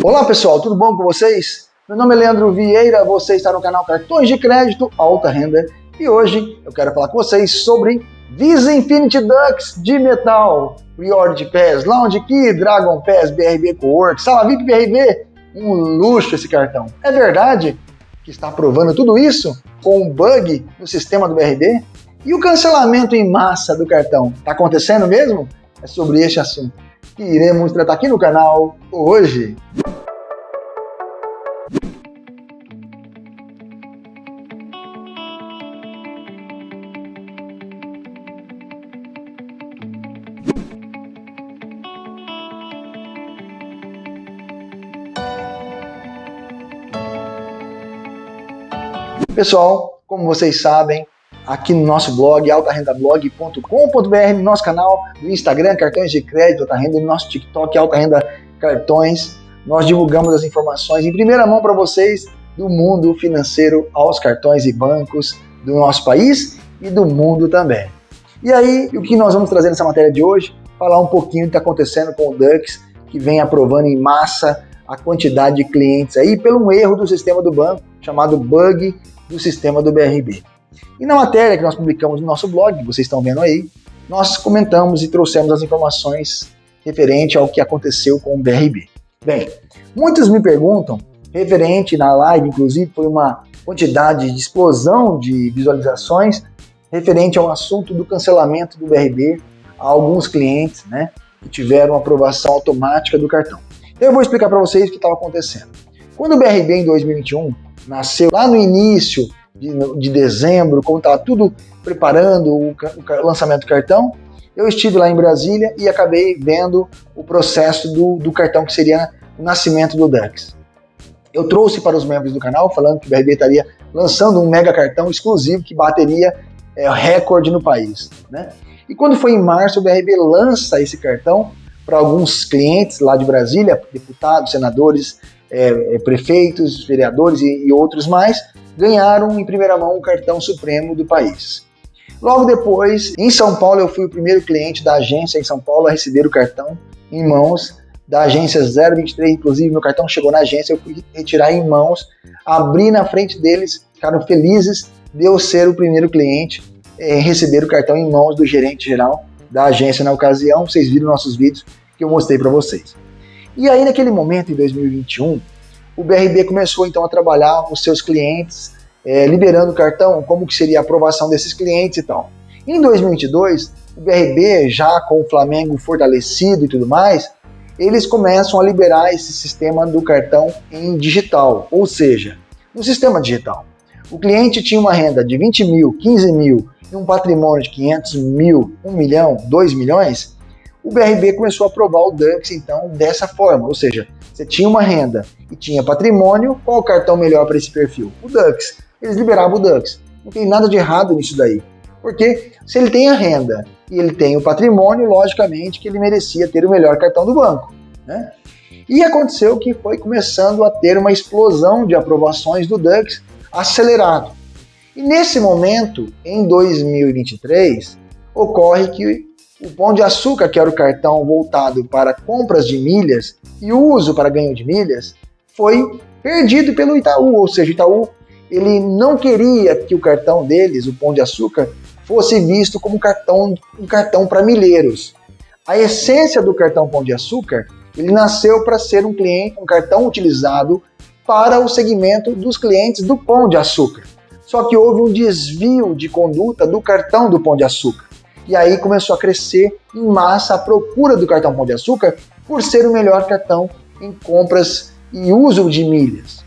Olá pessoal, tudo bom com vocês? Meu nome é Leandro Vieira, você está no canal Cartões de Crédito Alta Renda e hoje eu quero falar com vocês sobre Visa Infinity Ducks de metal, Priority Pass, Lounge Key, Dragon Pass, BRB Cowork, Sala VIP BRB, um luxo esse cartão. É verdade que está aprovando tudo isso com um bug no sistema do BRB? E o cancelamento em massa do cartão, está acontecendo mesmo? É sobre este assunto que iremos tratar aqui no canal hoje. Pessoal, como vocês sabem, aqui no nosso blog, altarendablog.com.br, no nosso canal do Instagram, Cartões de Crédito Alta Renda, no nosso TikTok, Alta Renda Cartões, nós divulgamos as informações em primeira mão para vocês do mundo financeiro aos cartões e bancos do nosso país e do mundo também. E aí, o que nós vamos trazer nessa matéria de hoje? Falar um pouquinho do que está acontecendo com o Dux, que vem aprovando em massa a quantidade de clientes aí pelo um erro do sistema do banco, chamado bug do sistema do BRB. E na matéria que nós publicamos no nosso blog, que vocês estão vendo aí, nós comentamos e trouxemos as informações referente ao que aconteceu com o BRB. Bem, muitos me perguntam, referente na live, inclusive, foi uma quantidade de explosão de visualizações referente ao assunto do cancelamento do BRB a alguns clientes, né, que tiveram aprovação automática do cartão. Então eu vou explicar para vocês o que estava acontecendo. Quando o BRB em 2021 nasceu lá no início de, de dezembro, como estava tudo preparando o, o, lançamento do cartão, eu estive lá em Brasília e acabei vendo o processo do, do cartão que seria o nascimento do Dux. Eu trouxe para os membros do canal falando que o BRB estaria lançando um mega cartão exclusivo que bateria é, recorde no país. Né? E quando foi em março, o BRB lança esse cartão para alguns clientes lá de Brasília, deputados, senadores, é, é, prefeitos, vereadores e, e outros mais, ganharam em primeira mão o cartão supremo do país. Logo depois, em São Paulo, eu fui o primeiro cliente da agência em São Paulo a receber o cartão em mãos da agência 023, inclusive meu cartão chegou na agência, eu fui retirar em mãos, abri na frente deles, ficaram felizes de eu ser o primeiro cliente em receber o cartão em mãos do gerente geral da agência na ocasião, vocês viram nossos vídeos que eu mostrei para vocês. E aí naquele momento, em 2021, o BRB começou então a trabalhar com seus clientes, é, liberando o cartão, como que seria a aprovação desses clientes e tal. Em 2022, o BRB, já com o Flamengo fortalecido e tudo mais, eles começam a liberar esse sistema do cartão em digital, ou seja, no sistema digital. O cliente tinha uma renda de 20 mil, 15 mil e um patrimônio de 500 mil, 1 milhão, 2 milhões, o BRB começou a aprovar o DUX então dessa forma, ou seja, você tinha uma renda e tinha patrimônio, qual o cartão melhor para esse perfil? O Dux. Eles liberavam o Dux. Não tem nada de errado nisso daí. Porque se ele tem a renda e ele tem o patrimônio, logicamente que ele merecia ter o melhor cartão do banco. Né? E aconteceu que foi começando a ter uma explosão de aprovações do Dux acelerado. E nesse momento, em 2023, ocorre que o Pão de Açúcar, que era o cartão voltado para compras de milhas e uso para ganho de milhas, foi perdido pelo Itaú, ou seja, o Itaú ele não queria que o cartão deles, o Pão de Açúcar, fosse visto como cartão, um cartão para milheiros. A essência do cartão Pão de Açúcar, ele nasceu para ser um cliente, um cartão utilizado para o segmento dos clientes do Pão de Açúcar. Só que houve um desvio de conduta do cartão do Pão de Açúcar. E aí começou a crescer em massa a procura do cartão Pão de Açúcar por ser o melhor cartão em compras e uso de milhas.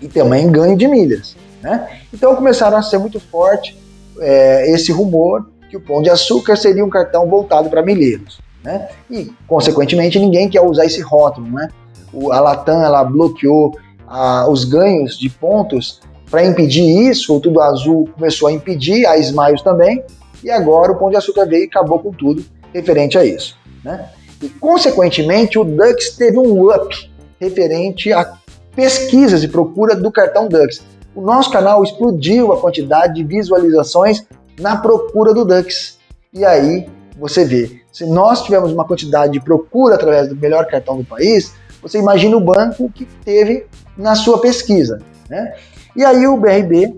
E também ganho de milhas. Né? Então começaram a ser muito forte é, esse rumor que o Pão de Açúcar seria um cartão voltado para milheiros. Né? E, consequentemente, ninguém quer usar esse rótulo. Né? O, a Latam ela bloqueou a, os ganhos de pontos para impedir isso, o Tudo Azul começou a impedir, a Smiles também, e agora o Pão de Açúcar veio e acabou com tudo referente a isso. Né? E, consequentemente, o Dux teve um up referente a pesquisas e procura do cartão Dux. O nosso canal explodiu a quantidade de visualizações na procura do Dux. E aí você vê, se nós tivermos uma quantidade de procura através do melhor cartão do país, você imagina o banco que teve na sua pesquisa. Né? E aí o BRB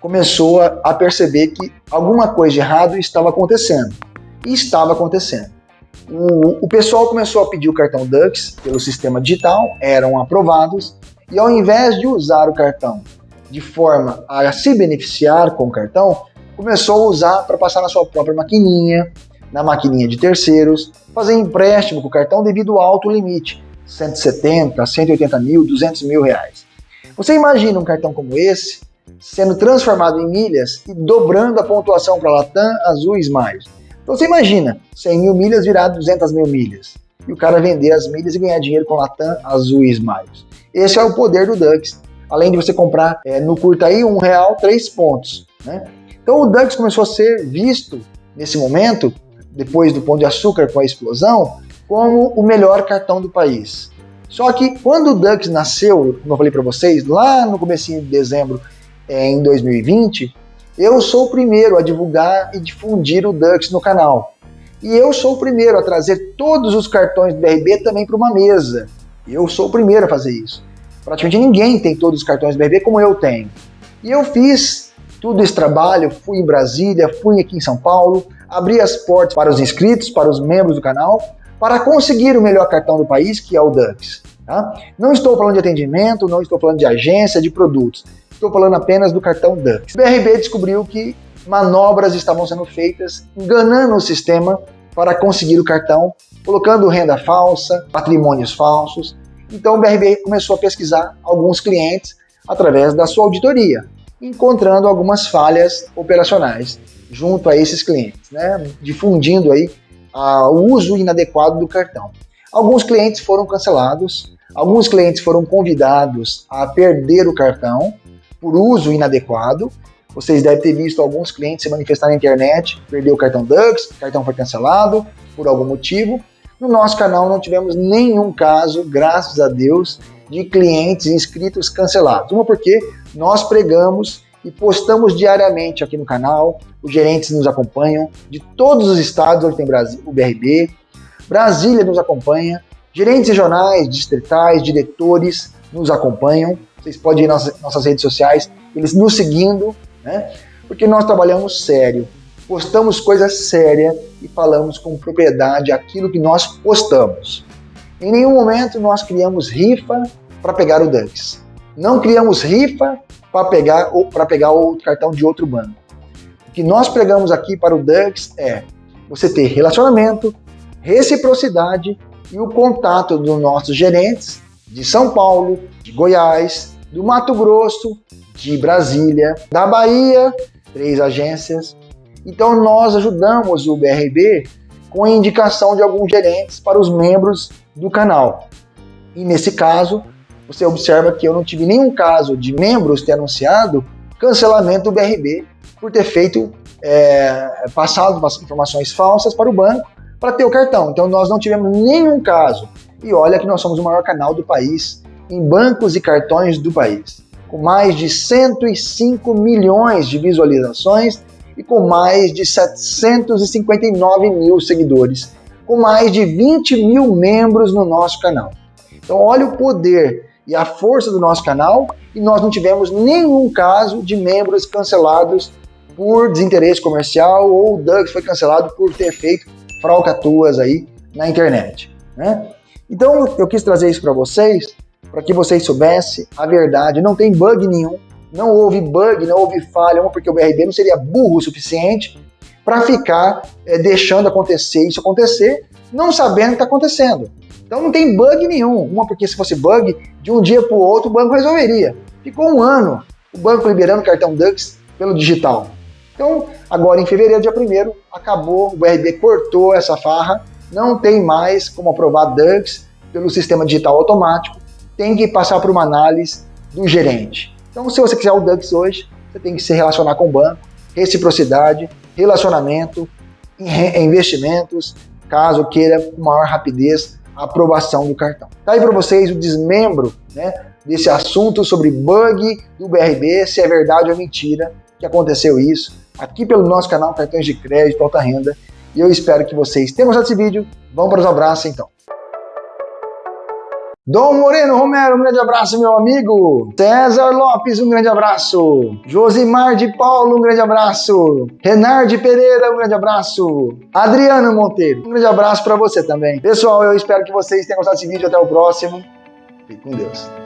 começou a perceber que alguma coisa de errado estava acontecendo. E estava acontecendo. O, o pessoal começou a pedir o cartão Dux pelo sistema digital, eram aprovados, e ao invés de usar o cartão de forma a se beneficiar com o cartão, começou a usar para passar na sua própria maquininha, na maquininha de terceiros, fazer empréstimo com o cartão devido ao alto limite, 170, 180 mil, 200 mil reais. Você imagina um cartão como esse sendo transformado em milhas e dobrando a pontuação para Latam, Azul e Smiles. Então você imagina 100 mil milhas virar 200 mil milhas e o cara vender as milhas e ganhar dinheiro com Latam, Azul e Smiles. Esse é o poder do Dux. Além de você comprar é, no Curtaí um real, três pontos. Né? Então o Dux começou a ser visto nesse momento, depois do Pão de Açúcar com a explosão, como o melhor cartão do país. Só que quando o Dux nasceu, como eu falei para vocês, lá no começo de dezembro em 2020, eu sou o primeiro a divulgar e difundir o Dux no canal. E eu sou o primeiro a trazer todos os cartões do BRB também para uma mesa. Eu sou o primeiro a fazer isso. Praticamente ninguém tem todos os cartões do BRB como eu tenho. E eu fiz todo esse trabalho, fui em Brasília, fui aqui em São Paulo, abri as portas para os inscritos, para os membros do canal, para conseguir o melhor cartão do país, que é o Dux. Tá? Não estou falando de atendimento, não estou falando de agência, de produtos. Estou falando apenas do cartão Dux. O BRB descobriu que manobras estavam sendo feitas, enganando o sistema para conseguir o cartão, colocando renda falsa, patrimônios falsos. Então o BRB começou a pesquisar alguns clientes através da sua auditoria, encontrando algumas falhas operacionais junto a esses clientes, né? difundindo aí o uso inadequado do cartão. Alguns clientes foram cancelados, alguns clientes foram convidados a perder o cartão por uso inadequado. Vocês devem ter visto alguns clientes se manifestar na internet, perdeu o cartão Dux, o cartão foi cancelado por algum motivo. No nosso canal não tivemos nenhum caso, graças a Deus, de clientes inscritos cancelados. Uma porque nós pregamos e postamos diariamente aqui no canal. Os gerentes nos acompanham de todos os estados onde tem Brasil, o BRB. Brasília nos acompanha. Gerentes regionais, distritais, diretores nos acompanham. Vocês podem ir nas nossas redes sociais, eles nos seguindo, né? Porque nós trabalhamos sério, postamos coisas sérias e falamos com propriedade aquilo que nós postamos. Em nenhum momento nós criamos rifa para pegar o Dux. Não criamos rifa para pegar, para pegar o cartão de outro banco. O que nós pregamos aqui para o Dux é você ter relacionamento, reciprocidade e o contato dos nossos gerentes de São Paulo, de Goiás, do Mato Grosso, de Brasília, da Bahia, três agências. Então nós ajudamos o BRB com a indicação de alguns gerentes para os membros do canal. E nesse caso, você observa que eu não tive nenhum caso de membros ter anunciado cancelamento do BRB por ter feito, é, passado informações falsas para o banco para ter o cartão. Então nós não tivemos nenhum caso. E olha que nós somos o maior canal do país em bancos e cartões do país, com mais de 105 milhões de visualizações e com mais de 759 mil seguidores, com mais de 20 mil membros no nosso canal. Então olha o poder e a força do nosso canal e nós não tivemos nenhum caso de membros cancelados por desinteresse comercial ou o Doug foi cancelado por ter feito fralcatuas aí na internet. Né? Então eu quis trazer isso para vocês, para que vocês soubessem a verdade. Não tem bug nenhum, não houve bug, não houve falha, porque o BRB não seria burro o suficiente para ficar é, deixando acontecer isso acontecer, não sabendo o que está acontecendo. Então não tem bug nenhum. Uma porque se fosse bug, de um dia para o outro o banco resolveria. Ficou um ano o banco liberando cartão Dux pelo digital. Então, agora em fevereiro, dia 1 acabou, o BRB cortou essa farra, não tem mais como aprovar Dux pelo sistema digital automático, tem que passar por uma análise do gerente. Então, se você quiser o Dux hoje, você tem que se relacionar com o banco, reciprocidade, relacionamento, investimentos, caso queira com maior rapidez aprovação do cartão. Tá aí para vocês o desmembro né, desse assunto sobre bug do BRB, se é verdade ou mentira que aconteceu isso, aqui pelo nosso canal Cartões de Crédito Alta Renda. E eu espero que vocês tenham gostado desse vídeo. Vamos para os abraços então. Dom Moreno Romero, um grande abraço, meu amigo. César Lopes, um grande abraço. Josimar de Paulo, um grande abraço. Renard Pereira, um grande abraço. Adriano Monteiro, um grande abraço para você também. Pessoal, eu espero que vocês tenham gostado desse vídeo. Até o próximo. Fique com Deus.